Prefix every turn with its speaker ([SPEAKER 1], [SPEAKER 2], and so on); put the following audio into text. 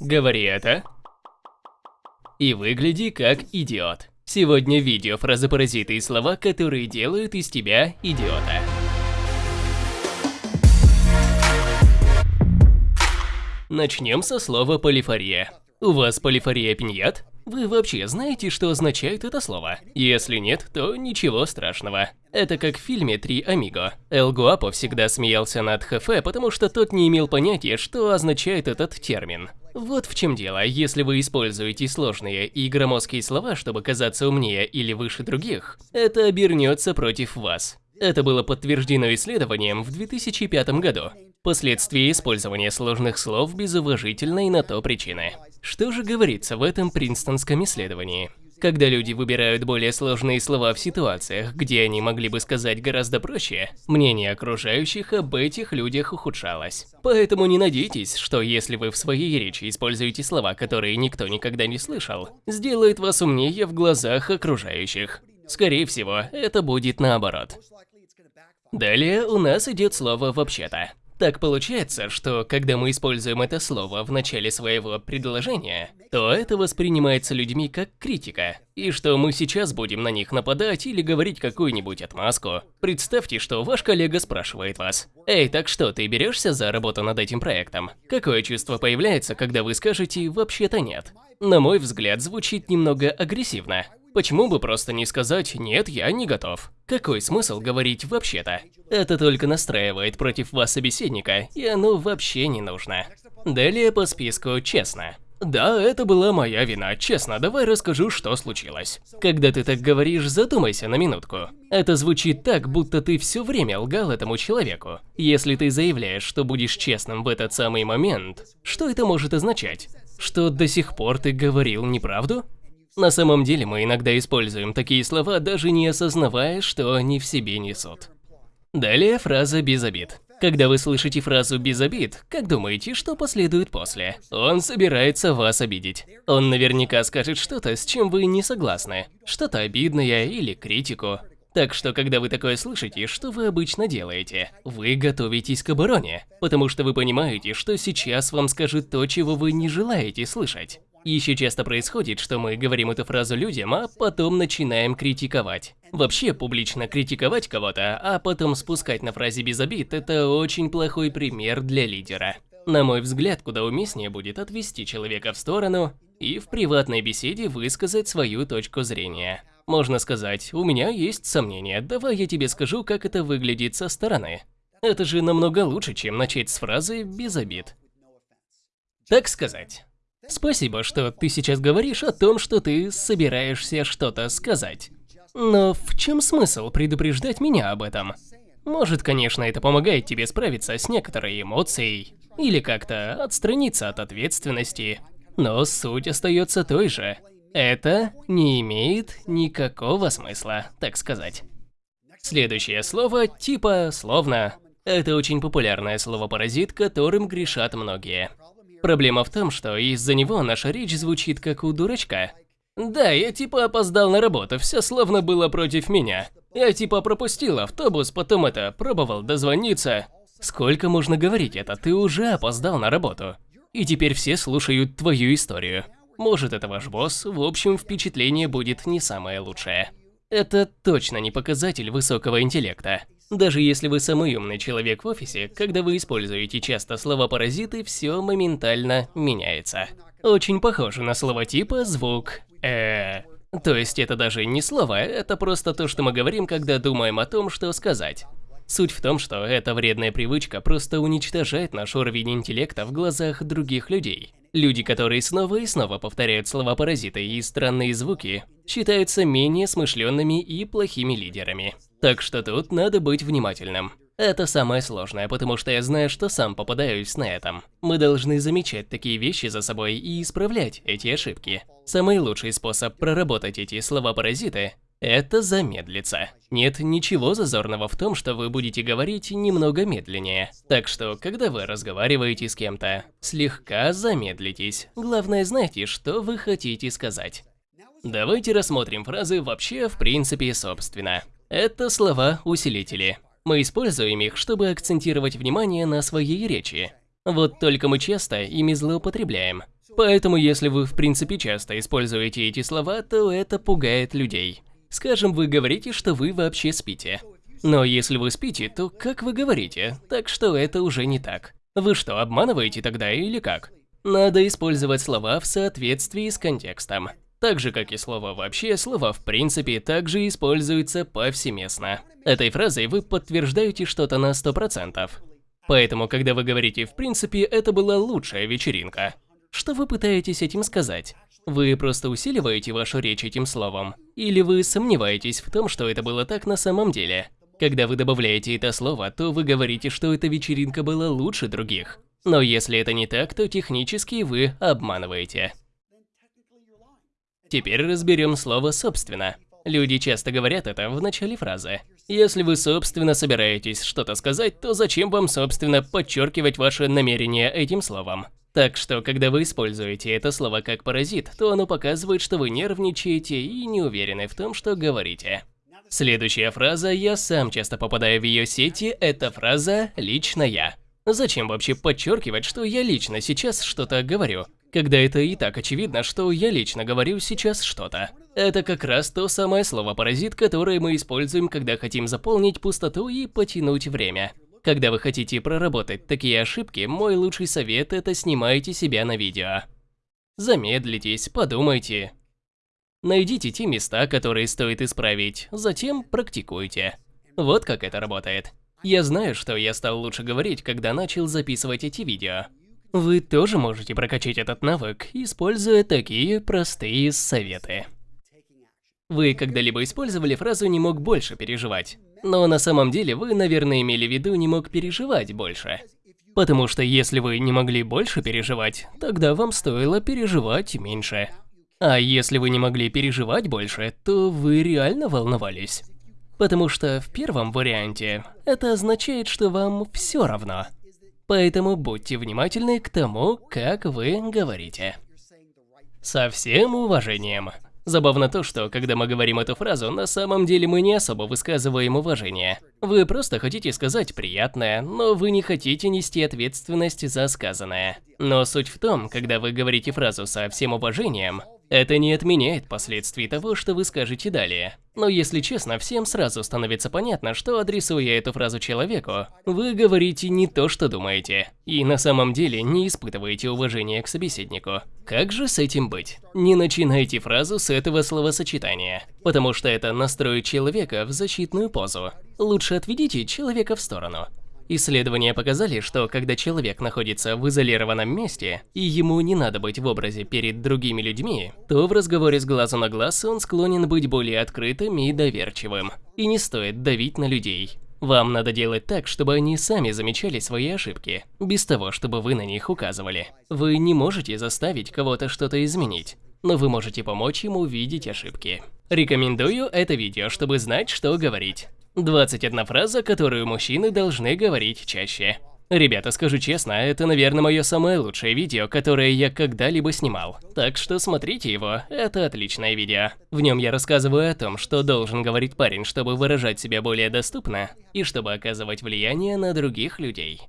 [SPEAKER 1] Говори это. И выгляди как идиот. Сегодня видео фразы-паразиты и слова, которые делают из тебя идиота. Начнем со слова полифория. У вас полифория пиньят? Вы вообще знаете, что означает это слово? Если нет, то ничего страшного. Это как в фильме «Три Амиго». Эл Гуапо всегда смеялся над Хефе, потому что тот не имел понятия, что означает этот термин. Вот в чем дело, если вы используете сложные и громоздкие слова, чтобы казаться умнее или выше других, это обернется против вас. Это было подтверждено исследованием в 2005 году. Последствия использования сложных слов без уважительной на то причины. Что же говорится в этом принстонском исследовании? Когда люди выбирают более сложные слова в ситуациях, где они могли бы сказать гораздо проще, мнение окружающих об этих людях ухудшалось. Поэтому не надейтесь, что если вы в своей речи используете слова, которые никто никогда не слышал, сделает вас умнее в глазах окружающих. Скорее всего, это будет наоборот. Далее у нас идет слово «вообще-то». Так получается, что когда мы используем это слово в начале своего предложения, то это воспринимается людьми как критика, и что мы сейчас будем на них нападать или говорить какую-нибудь отмазку. Представьте, что ваш коллега спрашивает вас, «Эй, так что, ты берешься за работу над этим проектом?» Какое чувство появляется, когда вы скажете «вообще-то нет»? На мой взгляд, звучит немного агрессивно. Почему бы просто не сказать «нет, я не готов»? Какой смысл говорить «вообще-то»? Это только настраивает против вас собеседника, и оно вообще не нужно. Далее по списку «честно». Да, это была моя вина. Честно, давай расскажу, что случилось. Когда ты так говоришь, задумайся на минутку. Это звучит так, будто ты все время лгал этому человеку. Если ты заявляешь, что будешь честным в этот самый момент, что это может означать? Что до сих пор ты говорил неправду? На самом деле мы иногда используем такие слова, даже не осознавая, что они в себе несут. Далее фраза «без обид». Когда вы слышите фразу «без обид», как думаете, что последует после? Он собирается вас обидеть. Он наверняка скажет что-то, с чем вы не согласны. Что-то обидное или критику. Так что, когда вы такое слышите, что вы обычно делаете? Вы готовитесь к обороне, потому что вы понимаете, что сейчас вам скажут то, чего вы не желаете слышать. Еще часто происходит, что мы говорим эту фразу людям, а потом начинаем критиковать. Вообще, публично критиковать кого-то, а потом спускать на фразе без обид – это очень плохой пример для лидера. На мой взгляд, куда уместнее будет отвести человека в сторону и в приватной беседе высказать свою точку зрения. Можно сказать, у меня есть сомнения, давай я тебе скажу, как это выглядит со стороны. Это же намного лучше, чем начать с фразы «без обид». Так сказать. Спасибо, что ты сейчас говоришь о том, что ты собираешься что-то сказать. Но в чем смысл предупреждать меня об этом? Может, конечно, это помогает тебе справиться с некоторой эмоцией, или как-то отстраниться от ответственности, но суть остается той же. Это не имеет никакого смысла, так сказать. Следующее слово типа словно. Это очень популярное слово-паразит, которым грешат многие. Проблема в том, что из-за него наша речь звучит как у дурачка. Да, я типа опоздал на работу, все словно было против меня. Я типа пропустил автобус, потом это, пробовал дозвониться. Сколько можно говорить это, ты уже опоздал на работу. И теперь все слушают твою историю. Может это ваш босс, в общем впечатление будет не самое лучшее. Это точно не показатель высокого интеллекта. Даже если вы самый умный человек в офисе, когда вы используете часто слова-паразиты, все моментально меняется. Очень похоже на слова типа звук э То есть это даже не слово, это просто то, что мы говорим, когда думаем о том, что сказать. Суть в том, что эта вредная привычка просто уничтожает наш уровень интеллекта в глазах других людей. Люди, которые снова и снова повторяют слова-паразиты и странные звуки, считаются менее смышленными и плохими лидерами. Так что тут надо быть внимательным. Это самое сложное, потому что я знаю, что сам попадаюсь на этом. Мы должны замечать такие вещи за собой и исправлять эти ошибки. Самый лучший способ проработать эти слова-паразиты – это замедлиться. Нет ничего зазорного в том, что вы будете говорить немного медленнее. Так что, когда вы разговариваете с кем-то, слегка замедлитесь. Главное, знайте, что вы хотите сказать. Давайте рассмотрим фразы вообще в принципе собственно. Это слова-усилители. Мы используем их, чтобы акцентировать внимание на своей речи. Вот только мы часто ими злоупотребляем. Поэтому если вы в принципе часто используете эти слова, то это пугает людей. Скажем, вы говорите, что вы вообще спите. Но если вы спите, то как вы говорите? Так что это уже не так. Вы что, обманываете тогда или как? Надо использовать слова в соответствии с контекстом. Так же, как и слово «вообще», слова «в принципе» также используются повсеместно. Этой фразой вы подтверждаете что-то на 100%. Поэтому, когда вы говорите «в принципе», это была лучшая вечеринка. Что вы пытаетесь этим сказать? Вы просто усиливаете вашу речь этим словом? Или вы сомневаетесь в том, что это было так на самом деле? Когда вы добавляете это слово, то вы говорите, что эта вечеринка была лучше других. Но если это не так, то технически вы обманываете. Теперь разберем слово «собственно». Люди часто говорят это в начале фразы. Если вы собственно собираетесь что-то сказать, то зачем вам собственно подчеркивать ваше намерение этим словом? Так что, когда вы используете это слово как паразит, то оно показывает, что вы нервничаете и не уверены в том, что говорите. Следующая фраза, я сам часто попадаю в ее сети, это фраза «лично я». Зачем вообще подчеркивать, что я лично сейчас что-то говорю, когда это и так очевидно, что я лично говорю сейчас что-то? Это как раз то самое слово «паразит», которое мы используем, когда хотим заполнить пустоту и потянуть время. Когда вы хотите проработать такие ошибки, мой лучший совет – это снимайте себя на видео. Замедлитесь, подумайте. Найдите те места, которые стоит исправить, затем практикуйте. Вот как это работает. Я знаю, что я стал лучше говорить, когда начал записывать эти видео. Вы тоже можете прокачать этот навык, используя такие простые советы. Вы когда-либо использовали фразу «не мог больше переживать»? Но на самом деле вы, наверное, имели в виду «не мог переживать больше». Потому что если вы не могли больше переживать, тогда вам стоило переживать меньше. А если вы не могли переживать больше, то вы реально волновались. Потому что в первом варианте это означает, что вам все равно. Поэтому будьте внимательны к тому, как вы говорите. Со всем уважением. Забавно то, что когда мы говорим эту фразу, на самом деле мы не особо высказываем уважение. Вы просто хотите сказать приятное, но вы не хотите нести ответственность за сказанное. Но суть в том, когда вы говорите фразу со всем уважением, это не отменяет последствий того, что вы скажете далее. Но если честно, всем сразу становится понятно, что адресуя эту фразу человеку, вы говорите не то, что думаете, и на самом деле не испытываете уважения к собеседнику. Как же с этим быть? Не начинайте фразу с этого словосочетания, потому что это настроит человека в защитную позу. Лучше отведите человека в сторону. Исследования показали, что когда человек находится в изолированном месте, и ему не надо быть в образе перед другими людьми, то в разговоре с глазу на глаз он склонен быть более открытым и доверчивым. И не стоит давить на людей. Вам надо делать так, чтобы они сами замечали свои ошибки, без того, чтобы вы на них указывали. Вы не можете заставить кого-то что-то изменить, но вы можете помочь ему видеть ошибки. Рекомендую это видео, чтобы знать, что говорить. 21 фраза, которую мужчины должны говорить чаще. Ребята, скажу честно, это, наверное, мое самое лучшее видео, которое я когда-либо снимал. Так что смотрите его, это отличное видео. В нем я рассказываю о том, что должен говорить парень, чтобы выражать себя более доступно, и чтобы оказывать влияние на других людей.